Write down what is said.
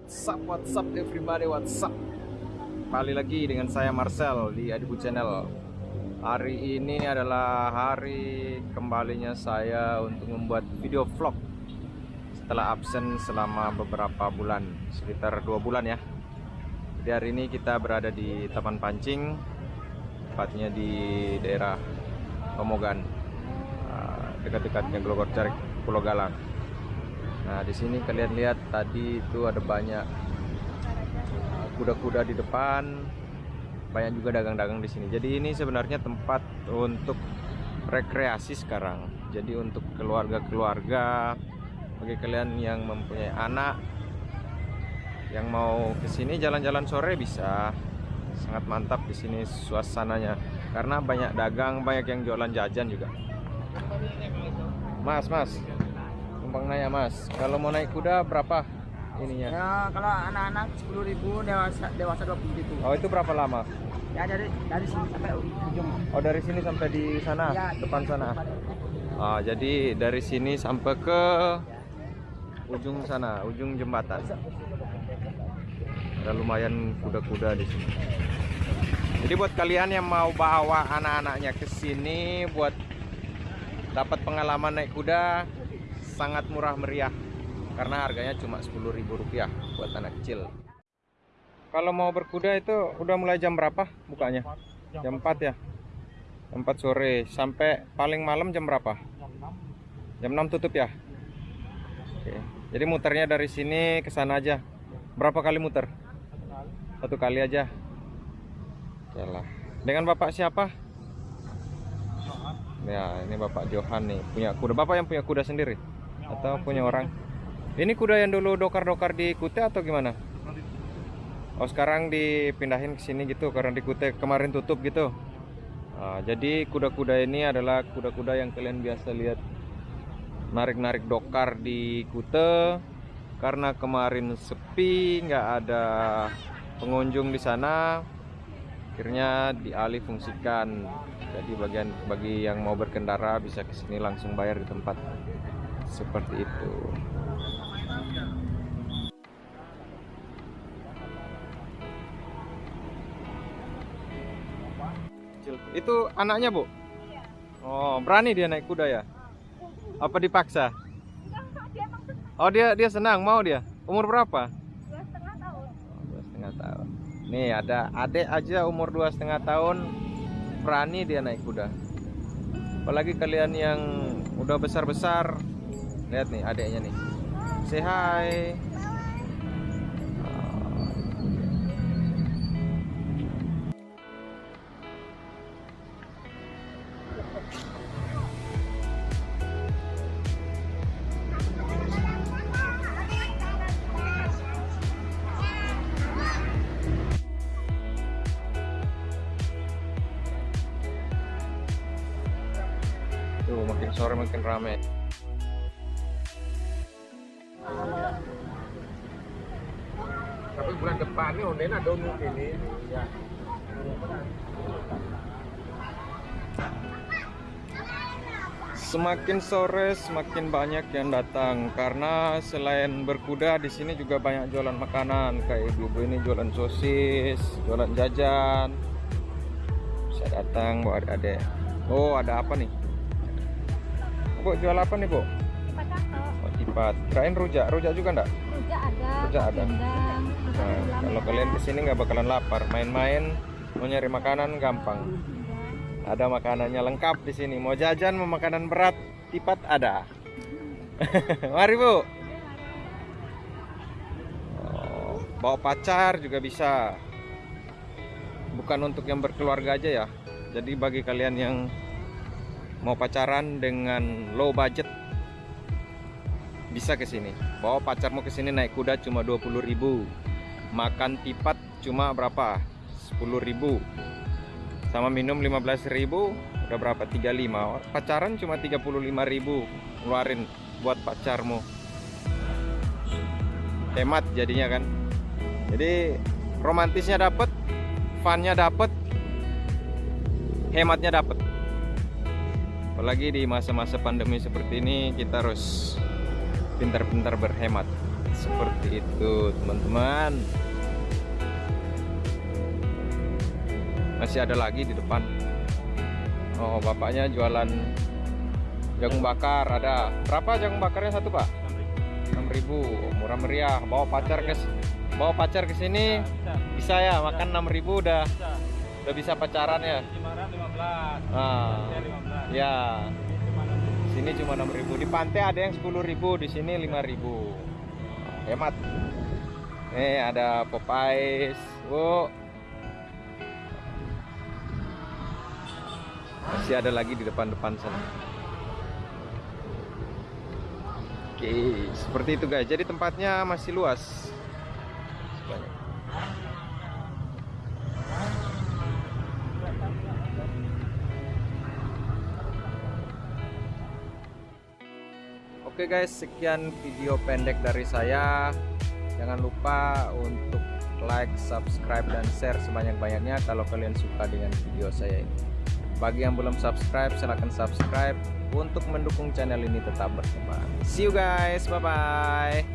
what's up, what's up everybody, what's up Kembali lagi dengan saya Marcel di Adibu Channel. Hari ini adalah hari kembalinya saya untuk membuat video vlog Setelah absen selama beberapa bulan, sekitar dua bulan ya. Jadi hari ini kita berada di Taman Pancing Tepatnya di daerah Pemogan ah, Dekat-dekatnya Glogor Pulau Galang Nah, di sini kalian lihat tadi itu ada banyak kuda-kuda di depan, banyak juga dagang-dagang di sini. Jadi ini sebenarnya tempat untuk rekreasi sekarang. Jadi untuk keluarga-keluarga, bagi kalian yang mempunyai anak yang mau ke sini jalan-jalan sore bisa. Sangat mantap di sini suasananya karena banyak dagang, banyak yang jualan jajan juga. Mas, Mas, numpang nanya mas. Kalau mau naik kuda berapa ininya? Ya, kalau anak-anak 10.000 dewasa dewasa 20.000. oh itu berapa lama? Ya dari dari sini sampai ujung. oh dari sini sampai di sana? Ya, depan sana. Ah jadi dari sini sampai ke ujung sana ujung jembatan. Ada lumayan kuda-kuda di sini. Jadi buat kalian yang mau bawa anak-anaknya ke sini buat dapat pengalaman naik kuda sangat murah meriah karena harganya cuma Rp10.000 buat anak kecil. Kalau mau berkuda itu udah mulai jam berapa bukanya? Jam 4 ya. Jam 4 sore sampai paling malam jam berapa? Jam 6 tutup ya. Oke. Jadi muternya dari sini ke sana aja. Berapa kali muter? Satu kali aja. Oke lah. Dengan Bapak siapa? Ya, ini Bapak Johan nih, punya kuda. Bapak yang punya kuda sendiri atau punya orang? Ini kuda yang dulu dokar-dokar di Kute atau gimana? Oh, sekarang dipindahin ke sini gitu karena di Kute kemarin tutup gitu. Nah, jadi kuda-kuda ini adalah kuda-kuda yang kalian biasa lihat narik-narik dokar di Kute karena kemarin sepi, nggak ada pengunjung di sana. Akhirnya dialih fungsikan jadi bagian bagi yang mau berkendara bisa ke sini langsung bayar di tempat seperti itu. Itu anaknya bu? Oh berani dia naik kuda ya? Apa dipaksa? Oh dia dia senang. Mau dia? Umur berapa? Dua setengah tahun. Oh, dua setengah tahun. Nih ada adik aja umur dua setengah tahun berani dia naik kuda. Apalagi kalian yang udah besar-besar lihat nih adiknya nih. Say hi. Tuh makin sore makin rame tapi bulan depan nih online ada umum ini ya Semakin sore semakin banyak yang datang karena selain berkuda di sini juga banyak jualan makanan kayak ibu-ibu ini jualan sosis, jualan jajan. Bisa datang bawa adik-adik. Oh, ada apa nih? Bu, jual apa nih, Bu? cepat tipat. Kirain rujak. Rujak juga enggak? rujak ada Rujak ada. Nah, kalau kalian ke sini nggak bakalan lapar. Main-main mau nyari makanan gampang. Ada makanannya lengkap di sini. Mau jajan, mau makanan berat, tipat ada. Mari bu. Oh, bawa pacar juga bisa. Bukan untuk yang berkeluarga aja ya. Jadi bagi kalian yang mau pacaran dengan low budget bisa ke sini. Bawa pacarmu ke sini naik kuda cuma 20.000. Makan tipat cuma berapa? 10.000 sama minum 15.000 udah berapa? 35 pacaran cuma 35.000 ngeluarin buat pacarmu. Hemat jadinya kan. Jadi romantisnya dapet funnya dapet hematnya dapet. Apalagi di masa-masa pandemi seperti ini kita harus pintar-pintar berhemat. Seperti itu teman-teman. Masih ada lagi di depan. Oh bapaknya jualan jagung bakar. Ada berapa jagung bakarnya? Satu pak? 6000 murah meriah. Bawa pacar ke bawa pacar ke sini. Bisa ya makan 6000 udah. Udah bisa pacaran ya? Ah. Ya sini cuma 6000 di pantai ada yang 10000 di sini 5000 hemat. Nih ada Popeyes. Bu masih ada lagi di depan-depan sana. Oke seperti itu guys. Jadi tempatnya masih luas. Banyak. Oke guys, sekian video pendek dari saya. Jangan lupa untuk like, subscribe, dan share sebanyak-banyaknya kalau kalian suka dengan video saya ini. Bagi yang belum subscribe, silahkan subscribe untuk mendukung channel ini tetap berkembang. See you guys, bye-bye.